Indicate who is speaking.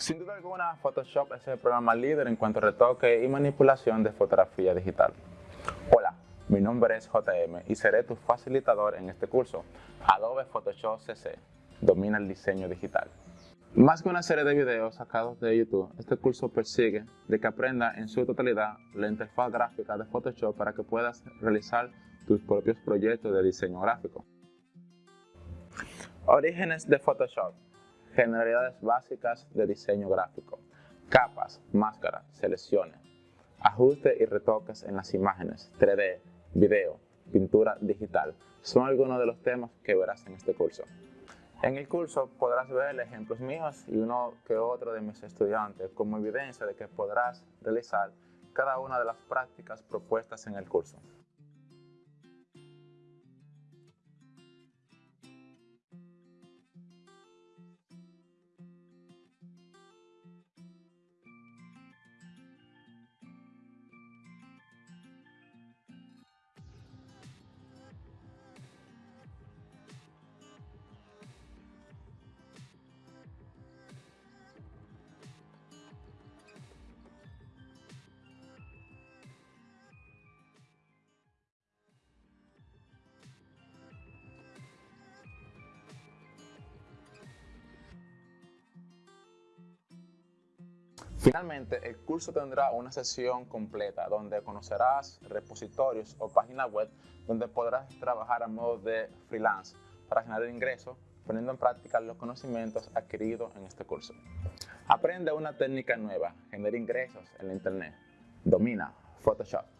Speaker 1: Sin duda alguna, Photoshop es el programa líder en cuanto a retoque y manipulación de fotografía digital. Hola, mi nombre es JM y seré tu facilitador en este curso. Adobe Photoshop CC domina el diseño digital. Más que una serie de videos sacados de YouTube, este curso persigue de que aprenda en su totalidad la interfaz gráfica de Photoshop para que puedas realizar tus propios proyectos de diseño gráfico. Orígenes de Photoshop generalidades básicas de diseño gráfico, capas, máscaras, selecciones, ajustes y retoques en las imágenes, 3D, video, pintura digital, son algunos de los temas que verás en este curso. En el curso podrás ver ejemplos míos y uno que otro de mis estudiantes como evidencia de que podrás realizar cada una de las prácticas propuestas en el curso. Finalmente, el curso tendrá una sesión completa donde conocerás repositorios o páginas web donde podrás trabajar a modo de freelance para generar ingresos poniendo en práctica los conocimientos adquiridos en este curso. Aprende una técnica nueva, genera ingresos en internet. Domina Photoshop.